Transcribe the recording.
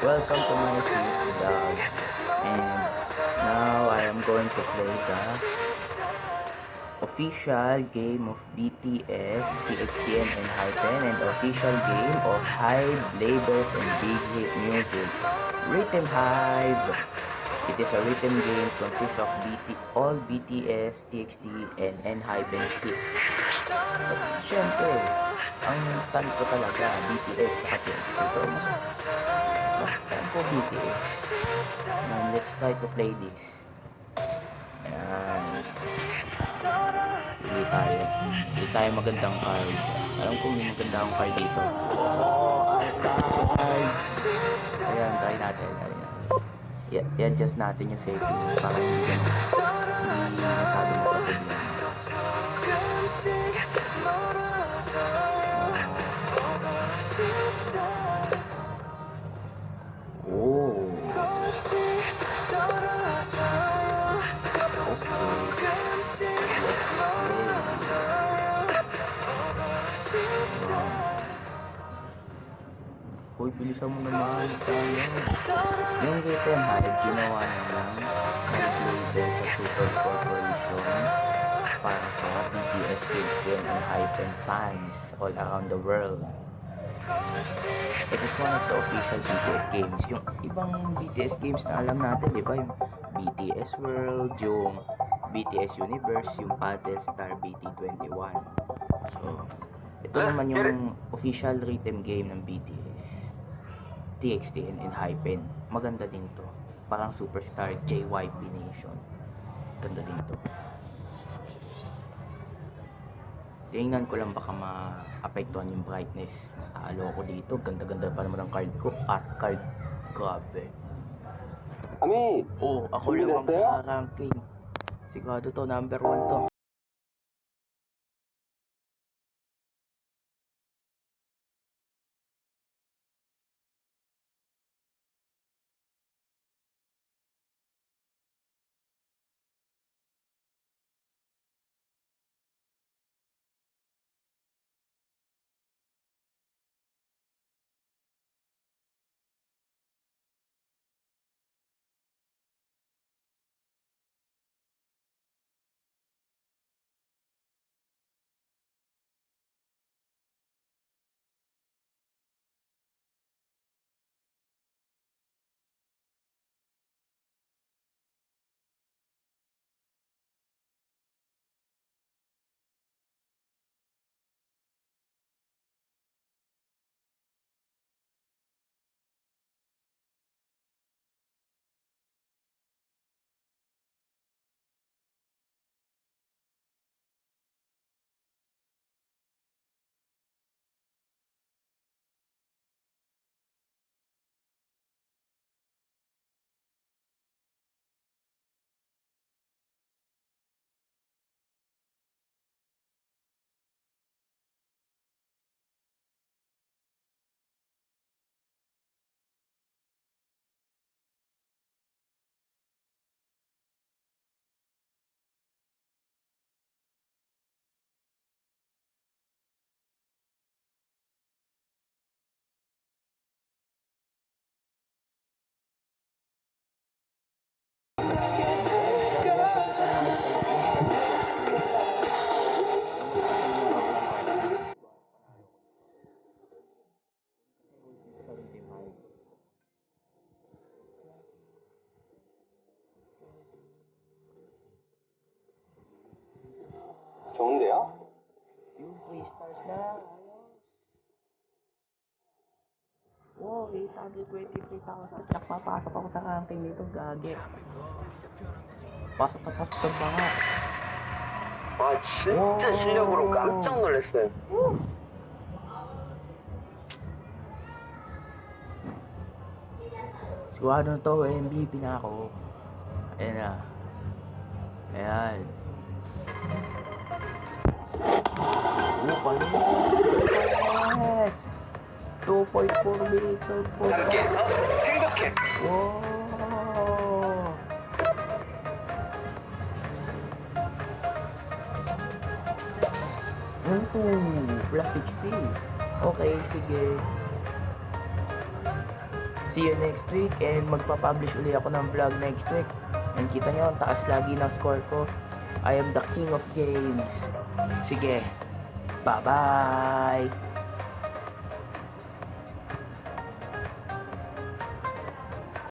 Welcome to my vlog and now I am going to play the official game of BTS, TXTN and Hypen and official game of Hive, Labels and Big Hit Music. Rhythm Hive. It is a rhythm game consists of BT, all BTS, TXT and N-Hypen syempre, ang stand ko talaga, BTS TXT. Mas BTS. And let's try to play this. Ayan. Pili tayo. Pili tayo magandang card. Alam ko may maganda akong card dito. Oh, card! Ayan, try natin. Try natin. I- I-adjust natin yung setting para hindi. Hindi masyado magka-problema. Bilisan mo naman. Yung Written Hive, ginawa na ng Hive sa Super Corporation para sa BTS Kids Game and Hypen fans all around the world. It is one of the official BTS games. Yung ibang BTS games na alam natin, di ba? Yung BTS World, yung BTS Universe, yung Puzzle Star BT21. So, ito Let's naman yung official rhythm game ng BTS. TXTN and Hypen. Maganda din to. Parang superstar JYP Nation. Ganda din to. Tingnan ko lang baka maapektuhan yung brightness. Nakakalo ko dito. Ganda-ganda pa naman ang card ko. Art card. Grabe. Ami! Oo, oh, ako lang ang sa ranking. Sigurado to, number 1 to. Wow, 823,000. Tsak, papasok ako sa ranking nito. Gagi. Pasok na pasok sa mga. 아, 진짜 오. 실력으로 깜짝 놀랐어요. Sigurado na to, MVP na ako. Ayan na. Ayan. Oh, palo. Yes! 2.4 meter po. 함께해서 행복해. Wow! Ooh, plus 60. Okay, sige. See you next week and magpa-publish uli ako ng vlog next week. And kita nyo, ang taas lagi ng score ko. I am the king of games. Sige. Bye-bye!